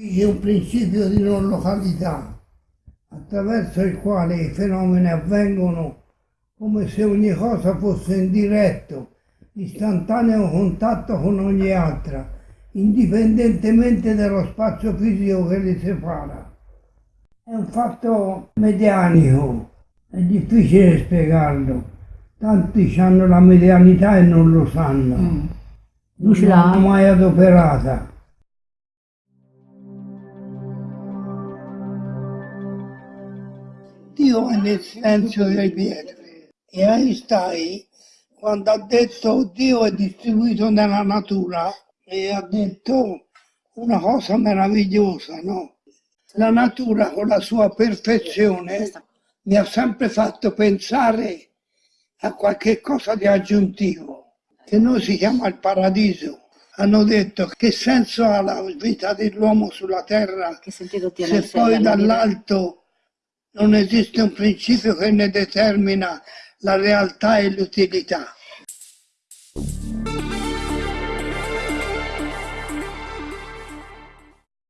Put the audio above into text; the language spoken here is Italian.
C'è un principio di non località attraverso il quale i fenomeni avvengono come se ogni cosa fosse in diretto, istantaneo contatto con ogni altra, indipendentemente dallo spazio fisico che li separa. È un fatto medianico, è difficile spiegarlo. Tanti hanno la medianità e non lo sanno. Mm. Non l'hanno mai adoperata. Dio è nel silenzio delle pietre e Einstein quando ha detto Dio è distribuito nella natura e ha detto una cosa meravigliosa, no? La natura con la sua perfezione mi ha sempre fatto pensare a qualche cosa di aggiuntivo, che noi si chiama il paradiso. Hanno detto che senso ha la vita dell'uomo sulla terra se poi dall'alto non esiste un principio che ne determina la realtà e l'utilità.